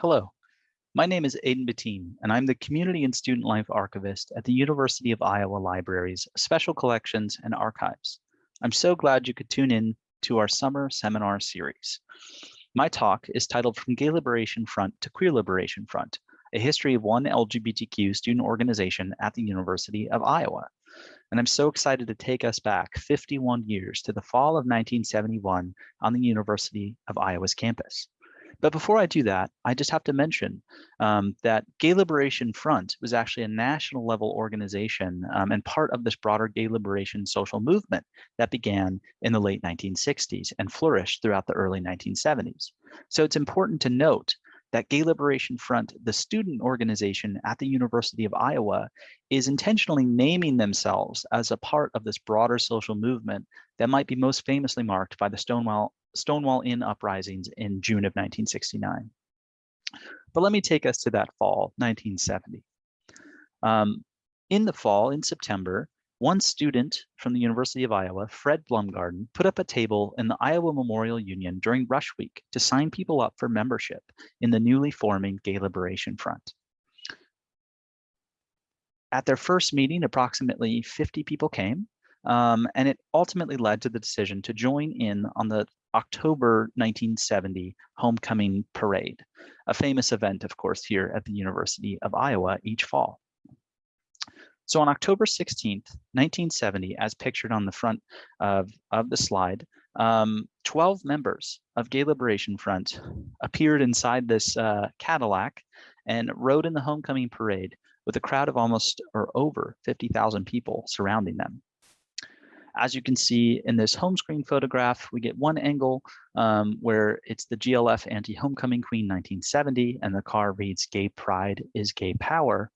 Hello, my name is Aidan Bettine, and I'm the Community and Student Life Archivist at the University of Iowa Libraries, Special Collections and Archives. I'm so glad you could tune in to our summer seminar series. My talk is titled From Gay Liberation Front to Queer Liberation Front, a history of one LGBTQ student organization at the University of Iowa. And I'm so excited to take us back 51 years to the fall of 1971 on the University of Iowa's campus. But before I do that, I just have to mention um, that Gay Liberation Front was actually a national level organization um, and part of this broader gay liberation social movement that began in the late 1960s and flourished throughout the early 1970s. So it's important to note that Gay Liberation Front, the student organization at the University of Iowa, is intentionally naming themselves as a part of this broader social movement that might be most famously marked by the Stonewall Stonewall Inn uprisings in June of 1969. But let me take us to that fall, 1970. Um, in the fall, in September, one student from the University of Iowa, Fred Blumgarden, put up a table in the Iowa Memorial Union during Rush Week to sign people up for membership in the newly forming Gay Liberation Front. At their first meeting, approximately 50 people came, um, and it ultimately led to the decision to join in on the October 1970 Homecoming Parade, a famous event, of course, here at the University of Iowa each fall. So on October 16th, 1970, as pictured on the front of, of the slide, um, 12 members of Gay Liberation Front appeared inside this uh, Cadillac and rode in the homecoming parade with a crowd of almost or over 50,000 people surrounding them. As you can see in this home screen photograph, we get one angle um, where it's the GLF anti-homecoming queen 1970 and the car reads gay pride is gay power.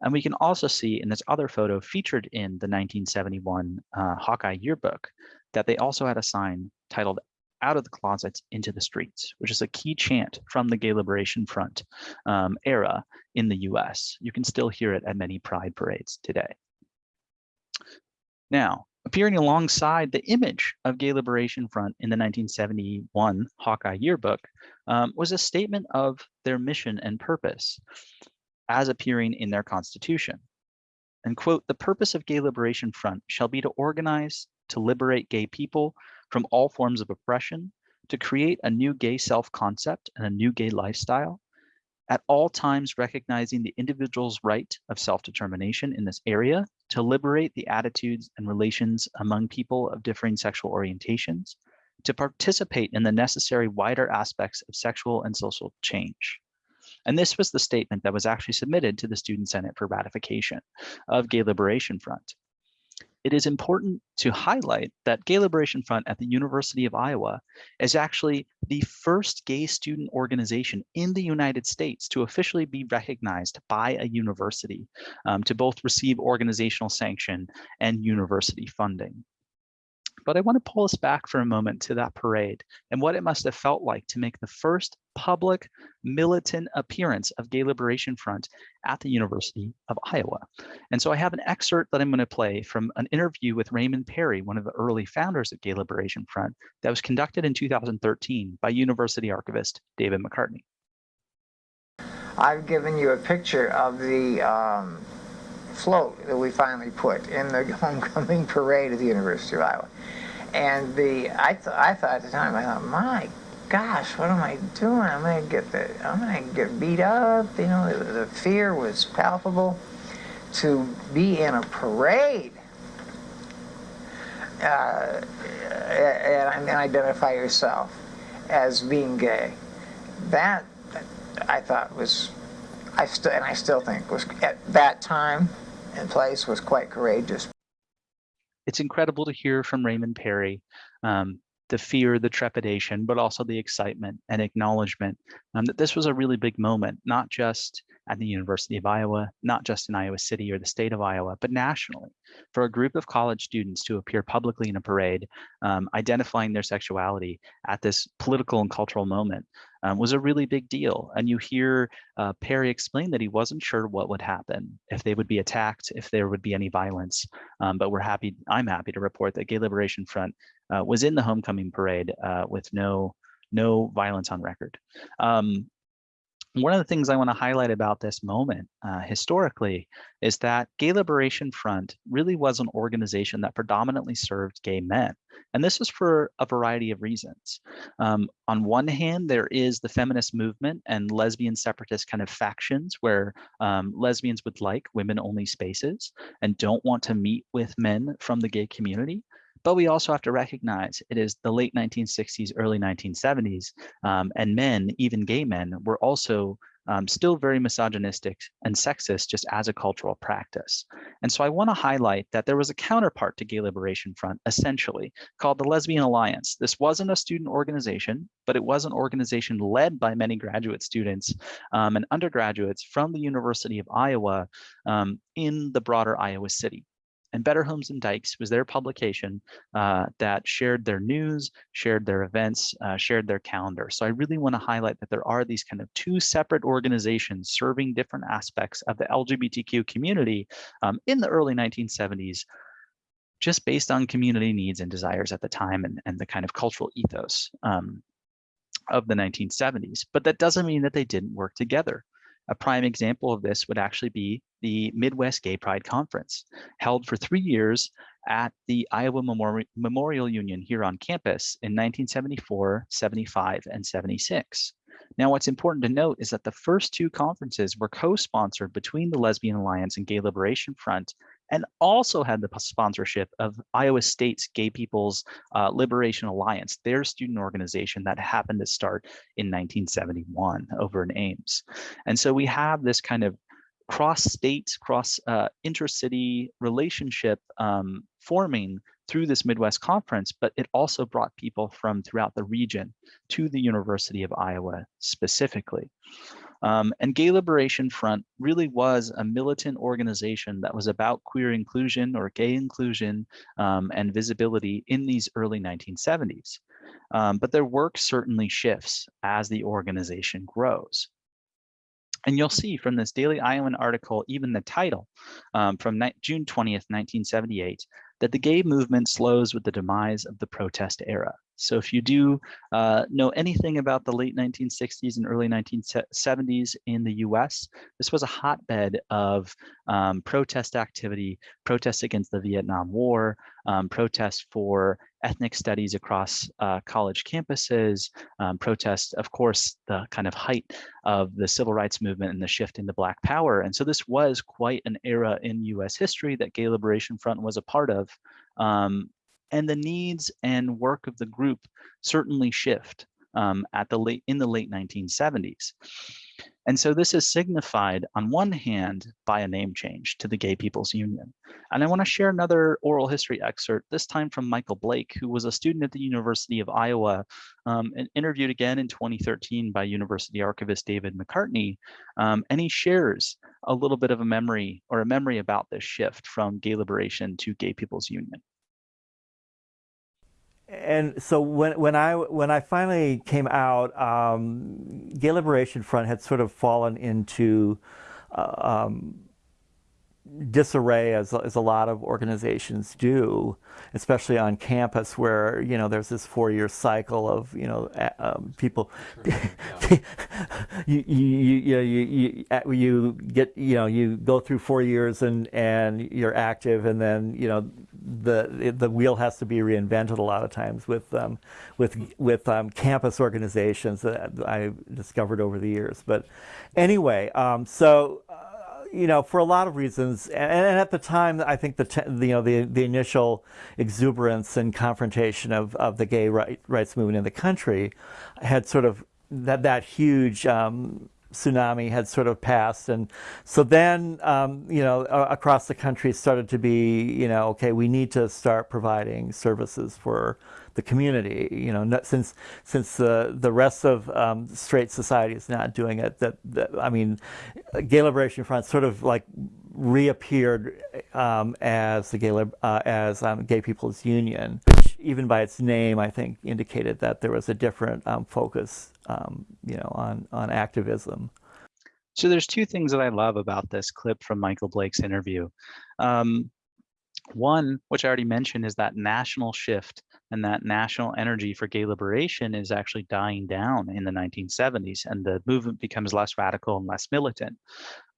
And we can also see in this other photo featured in the 1971 uh, Hawkeye yearbook that they also had a sign titled out of the closets into the streets, which is a key chant from the Gay Liberation Front um, era in the US. You can still hear it at many pride parades today. Now, appearing alongside the image of Gay Liberation Front in the 1971 Hawkeye Yearbook um, was a statement of their mission and purpose as appearing in their constitution. And quote, the purpose of Gay Liberation Front shall be to organize, to liberate gay people from all forms of oppression, to create a new gay self-concept and a new gay lifestyle, at all times recognizing the individual's right of self-determination in this area to liberate the attitudes and relations among people of differing sexual orientations, to participate in the necessary wider aspects of sexual and social change. And this was the statement that was actually submitted to the Student Senate for ratification of Gay Liberation Front it is important to highlight that Gay Liberation Front at the University of Iowa is actually the first gay student organization in the United States to officially be recognized by a university um, to both receive organizational sanction and university funding. But I want to pull us back for a moment to that parade and what it must have felt like to make the first public militant appearance of Gay Liberation Front at the University of Iowa. And so I have an excerpt that I'm going to play from an interview with Raymond Perry, one of the early founders of Gay Liberation Front, that was conducted in 2013 by University archivist David McCartney. I've given you a picture of the um, float that we finally put in the homecoming parade at the University of Iowa. And the I, th I thought at the time, I thought, my gosh, what am I doing? I'm gonna get the I'm gonna get beat up. You know, the, the fear was palpable. To be in a parade uh, and, and identify yourself as being gay, that I thought was, I still and I still think was at that time and place was quite courageous. It's incredible to hear from Raymond Perry um, the fear, the trepidation, but also the excitement and acknowledgement um, that this was a really big moment, not just at the University of Iowa, not just in Iowa City or the state of Iowa, but nationally, for a group of college students to appear publicly in a parade, um, identifying their sexuality at this political and cultural moment um, was a really big deal. And you hear uh, Perry explain that he wasn't sure what would happen, if they would be attacked, if there would be any violence. Um, but we're happy, I'm happy to report that Gay Liberation Front uh, was in the homecoming parade uh, with no no violence on record. Um, one of the things I want to highlight about this moment uh, historically is that Gay Liberation Front really was an organization that predominantly served gay men. And this was for a variety of reasons. Um, on one hand, there is the feminist movement and lesbian separatist kind of factions where um, lesbians would like women only spaces and don't want to meet with men from the gay community. But we also have to recognize it is the late 1960s, early 1970s, um, and men, even gay men, were also um, still very misogynistic and sexist just as a cultural practice. And so I want to highlight that there was a counterpart to Gay Liberation Front, essentially, called the Lesbian Alliance. This wasn't a student organization, but it was an organization led by many graduate students um, and undergraduates from the University of Iowa um, in the broader Iowa city and Better Homes and Dykes was their publication uh, that shared their news, shared their events, uh, shared their calendar. So I really want to highlight that there are these kind of two separate organizations serving different aspects of the LGBTQ community um, in the early 1970s, just based on community needs and desires at the time and, and the kind of cultural ethos um, of the 1970s. But that doesn't mean that they didn't work together. A prime example of this would actually be the Midwest Gay Pride Conference, held for three years at the Iowa Memori Memorial Union here on campus in 1974, 75, and 76. Now, what's important to note is that the first two conferences were co-sponsored between the Lesbian Alliance and Gay Liberation Front and also had the sponsorship of Iowa State's Gay People's uh, Liberation Alliance, their student organization that happened to start in 1971 over in Ames. And so we have this kind of cross-state, cross uh, relationship um, forming through this Midwest conference, but it also brought people from throughout the region to the University of Iowa specifically. Um, and Gay Liberation Front really was a militant organization that was about queer inclusion or gay inclusion um, and visibility in these early 1970s. Um, but their work certainly shifts as the organization grows. And you'll see from this Daily Iowan article, even the title um, from June 20th, 1978, that the gay movement slows with the demise of the protest era. So if you do uh, know anything about the late 1960s and early 1970s in the US, this was a hotbed of um, protest activity, protests against the Vietnam War, um, protests for ethnic studies across uh, college campuses, um, protests, of course, the kind of height of the civil rights movement and the shift into Black power. And so this was quite an era in US history that Gay Liberation Front was a part of. Um, and the needs and work of the group certainly shift um, at the late in the late 1970s. And so this is signified on one hand by a name change to the Gay People's Union. And I want to share another oral history excerpt, this time from Michael Blake, who was a student at the University of Iowa um, and interviewed again in 2013 by University archivist David McCartney. Um, and he shares a little bit of a memory or a memory about this shift from gay liberation to Gay People's Union and so when when I when I finally came out, um, Gay Liberation Front had sort of fallen into uh, um, disarray as, as a lot of organizations do, especially on campus where, you know, there's this four-year cycle of, you know, um, people, you, you, you, you, you get, you know, you go through four years and, and you're active and then, you know, the, the wheel has to be reinvented a lot of times with, um, with, with um, campus organizations that I discovered over the years. But anyway, um, so, uh, you know, for a lot of reasons, and, and at the time, I think the, you know the the initial exuberance and confrontation of, of the gay right, rights movement in the country had sort of that that huge um, tsunami had sort of passed, and so then um, you know across the country started to be you know okay we need to start providing services for the community. You know, since since the the rest of um, straight society is not doing it. That, that, I mean, Gay Liberation Front sort of like reappeared um, as the gay uh, as um, Gay People's Union, which even by its name, I think, indicated that there was a different um, focus, um, you know, on on activism. So there's two things that I love about this clip from Michael Blake's interview. Um, one, which I already mentioned, is that national shift and that national energy for gay liberation is actually dying down in the 1970s and the movement becomes less radical and less militant.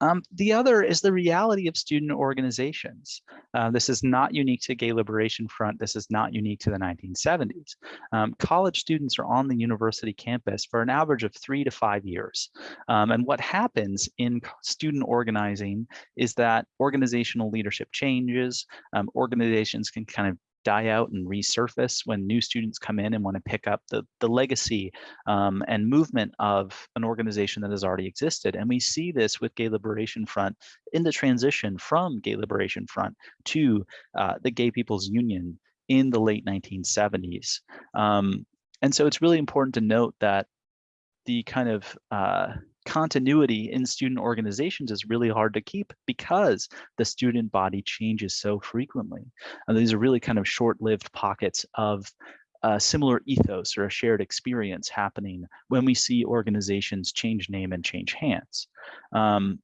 Um, the other is the reality of student organizations. Uh, this is not unique to Gay Liberation Front. This is not unique to the 1970s. Um, college students are on the university campus for an average of three to five years. Um, and what happens in student organizing is that organizational leadership changes. Um, organizations can kind of die out and resurface when new students come in and want to pick up the, the legacy um, and movement of an organization that has already existed. And we see this with Gay Liberation Front in the transition from Gay Liberation Front to uh, the Gay People's Union in the late 1970s. Um, and so it's really important to note that the kind of uh, continuity in student organizations is really hard to keep because the student body changes so frequently. And these are really kind of short-lived pockets of a similar ethos or a shared experience happening when we see organizations change name and change hands. Um,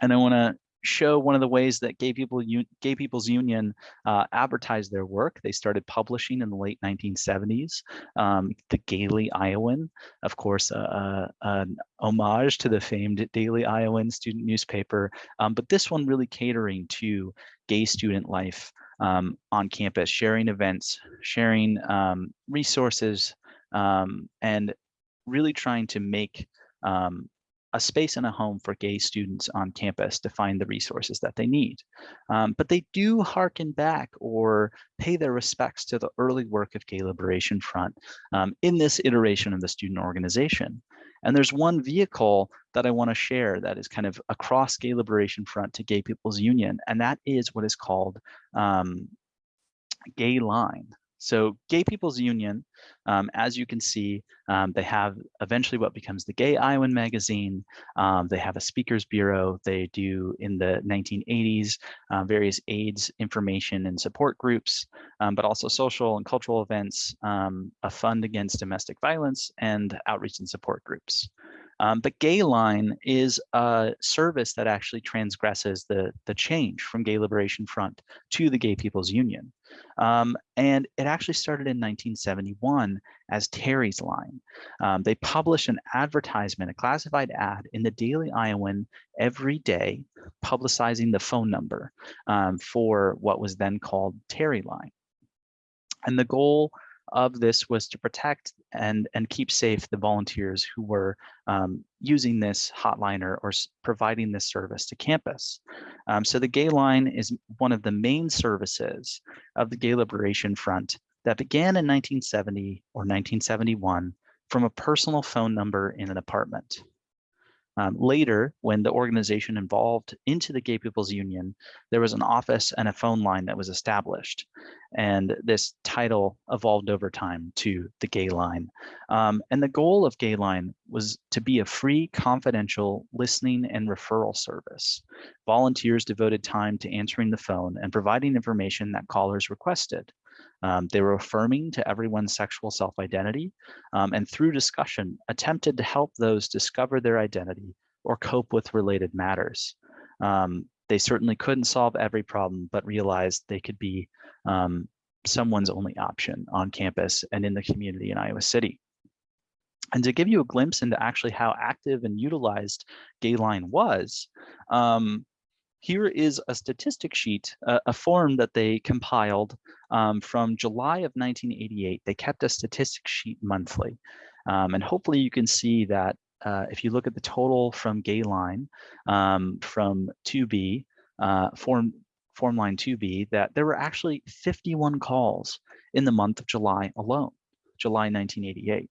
and I want to show one of the ways that Gay People Gay People's Union uh, advertised their work. They started publishing in the late 1970s. Um, the Gaily Iowan, of course, uh, uh, an homage to the famed Daily Iowan student newspaper, um, but this one really catering to gay student life um, on campus, sharing events, sharing um, resources, um, and really trying to make um, a space and a home for gay students on campus to find the resources that they need. Um, but they do harken back or pay their respects to the early work of Gay Liberation Front um, in this iteration of the student organization. And there's one vehicle that I want to share that is kind of across Gay Liberation Front to Gay People's Union, and that is what is called um, Gay Line. So Gay People's Union, um, as you can see, um, they have eventually what becomes the Gay Iowan magazine. Um, they have a speakers bureau. They do in the 1980s uh, various AIDS information and support groups, um, but also social and cultural events, um, a fund against domestic violence, and outreach and support groups. Um, but Gayline is a service that actually transgresses the, the change from Gay Liberation Front to the Gay People's Union. Um, and it actually started in 1971 as Terry's Line. Um, they published an advertisement, a classified ad in the Daily Iowan every day, publicizing the phone number um, for what was then called Terry Line. And the goal of this was to protect and, and keep safe the volunteers who were um, using this hotline or, or, providing this service to campus. Um, so the Gay Line is one of the main services of the Gay Liberation Front that began in 1970 or 1971 from a personal phone number in an apartment. Um, later, when the organization evolved into the Gay People's Union, there was an office and a phone line that was established. And this title evolved over time to the Gay Line. Um, and the goal of Gay Line was to be a free, confidential listening and referral service. Volunteers devoted time to answering the phone and providing information that callers requested. Um, they were affirming to everyone's sexual self-identity um, and through discussion attempted to help those discover their identity or cope with related matters. Um, they certainly couldn't solve every problem, but realized they could be um, someone's only option on campus and in the community in Iowa City. And to give you a glimpse into actually how active and utilized Gayline was, um, here is a statistic sheet, uh, a form that they compiled um, from July of 1988. They kept a statistic sheet monthly. Um, and hopefully you can see that uh, if you look at the total from Gayline um, from 2B, uh, form, form line 2B, that there were actually 51 calls in the month of July alone, July 1988.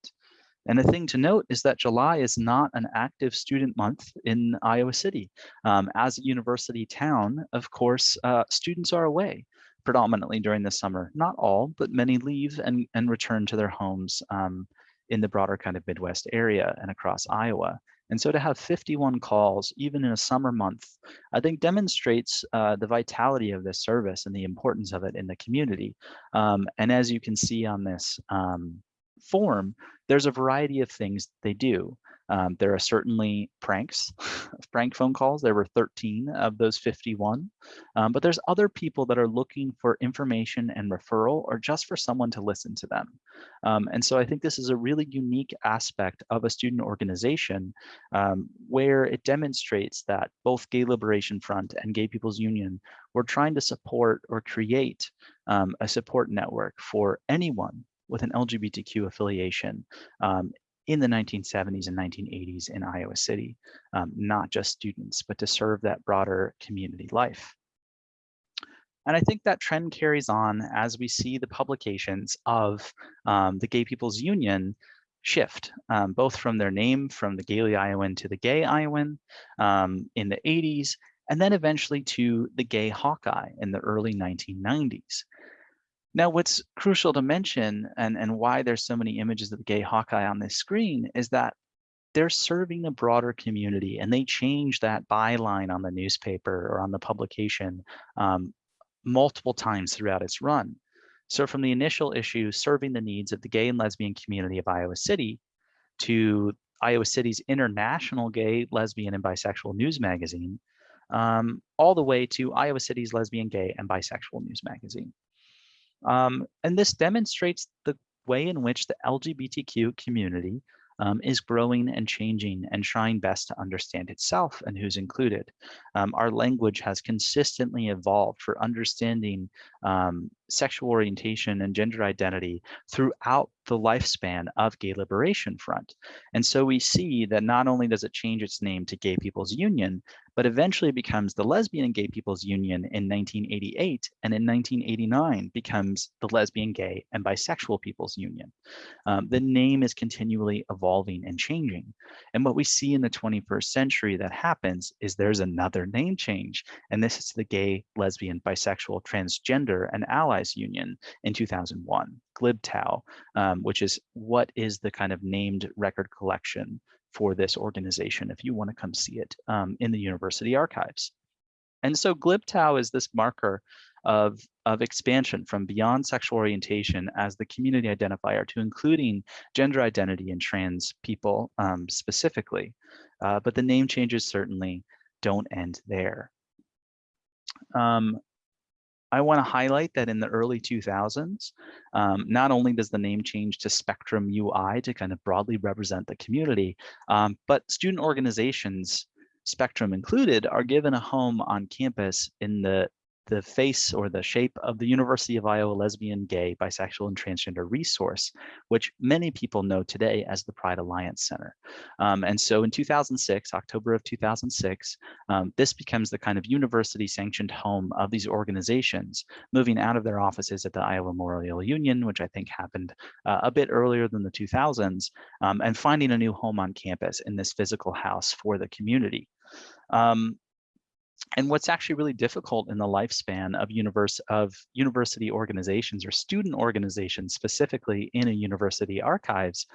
And the thing to note is that July is not an active student month in Iowa City. Um, as a university town, of course, uh, students are away predominantly during the summer. Not all, but many leave and, and return to their homes um, in the broader kind of Midwest area and across Iowa. And so to have 51 calls, even in a summer month, I think demonstrates uh, the vitality of this service and the importance of it in the community. Um, and as you can see on this um, form, there's a variety of things they do. Um, there are certainly pranks, prank phone calls. There were 13 of those 51. Um, but there's other people that are looking for information and referral or just for someone to listen to them. Um, and so I think this is a really unique aspect of a student organization um, where it demonstrates that both Gay Liberation Front and Gay People's Union were trying to support or create um, a support network for anyone with an LGBTQ affiliation um, in the 1970s and 1980s in Iowa City, um, not just students, but to serve that broader community life. And I think that trend carries on as we see the publications of um, the Gay People's Union shift, um, both from their name from the Gaily Iowan to the Gay Iowan um, in the 80s, and then eventually to the Gay Hawkeye in the early 1990s. Now, what's crucial to mention and, and why there's so many images of the gay Hawkeye on this screen is that they're serving a broader community and they change that byline on the newspaper or on the publication um, multiple times throughout its run. So from the initial issue, serving the needs of the gay and lesbian community of Iowa City to Iowa City's international gay, lesbian, and bisexual news magazine, um, all the way to Iowa City's lesbian, gay, and bisexual news magazine. Um, and this demonstrates the way in which the LGBTQ community um, is growing and changing and trying best to understand itself and who's included. Um, our language has consistently evolved for understanding um, sexual orientation and gender identity throughout the lifespan of Gay Liberation Front. And so we see that not only does it change its name to Gay People's Union, but eventually becomes the Lesbian and Gay People's Union in 1988, and in 1989 becomes the Lesbian, Gay, and Bisexual People's Union. Um, the name is continually evolving and changing. And what we see in the 21st century that happens is there's another name change, and this is the Gay, Lesbian, Bisexual, Transgender, and Allies Union in 2001, GlibTow, um, which is what is the kind of named record collection for this organization if you want to come see it um, in the university archives. And so GlibTow is this marker of, of expansion from beyond sexual orientation as the community identifier to including gender identity and trans people um, specifically. Uh, but the name changes certainly don't end there. Um, I want to highlight that in the early 2000s, um, not only does the name change to Spectrum UI to kind of broadly represent the community, um, but student organizations, Spectrum included, are given a home on campus in the the face or the shape of the University of Iowa Lesbian, Gay, Bisexual, and Transgender Resource, which many people know today as the Pride Alliance Center. Um, and so in 2006, October of 2006, um, this becomes the kind of university sanctioned home of these organizations, moving out of their offices at the Iowa Memorial Union, which I think happened uh, a bit earlier than the 2000s, um, and finding a new home on campus in this physical house for the community. Um, and what's actually really difficult in the lifespan of universe of university organizations or student organizations specifically in a university archives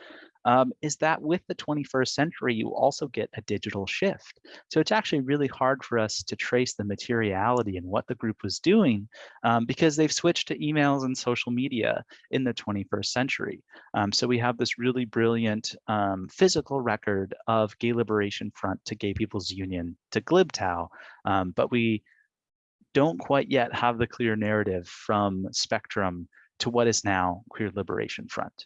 um, is that with the 21st century, you also get a digital shift. So it's actually really hard for us to trace the materiality and what the group was doing um, because they've switched to emails and social media in the 21st century. Um, so we have this really brilliant um, physical record of Gay Liberation Front to Gay People's Union to GlibTow, um, but we don't quite yet have the clear narrative from Spectrum to what is now Queer Liberation Front.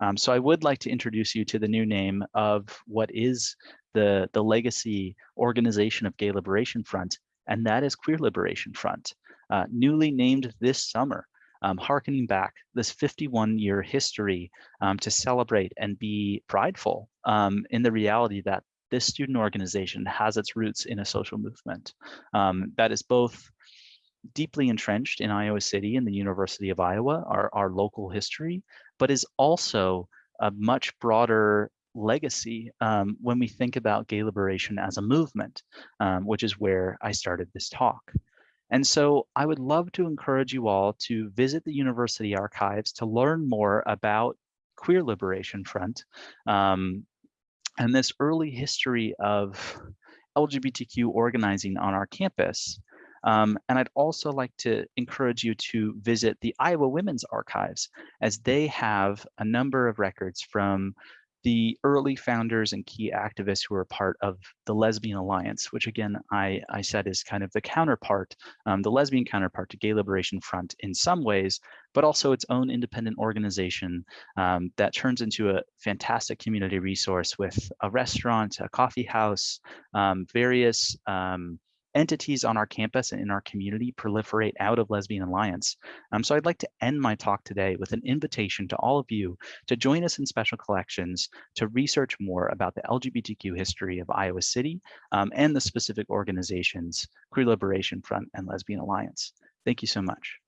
Um, so I would like to introduce you to the new name of what is the, the legacy organization of Gay Liberation Front, and that is Queer Liberation Front, uh, newly named this summer, um, harkening back this 51 year history um, to celebrate and be prideful um, in the reality that this student organization has its roots in a social movement. Um, that is both deeply entrenched in Iowa City and the University of Iowa, our, our local history, but is also a much broader legacy um, when we think about gay liberation as a movement, um, which is where I started this talk. And so I would love to encourage you all to visit the university archives to learn more about Queer Liberation Front um, and this early history of LGBTQ organizing on our campus. Um, and I'd also like to encourage you to visit the Iowa Women's Archives as they have a number of records from the early founders and key activists who were part of the Lesbian Alliance, which again, I, I said is kind of the counterpart, um, the lesbian counterpart to Gay Liberation Front in some ways, but also its own independent organization um, that turns into a fantastic community resource with a restaurant, a coffee house, um, various um, entities on our campus and in our community proliferate out of Lesbian Alliance. Um, so I'd like to end my talk today with an invitation to all of you to join us in Special Collections to research more about the LGBTQ history of Iowa City um, and the specific organizations, Queer Liberation Front and Lesbian Alliance. Thank you so much.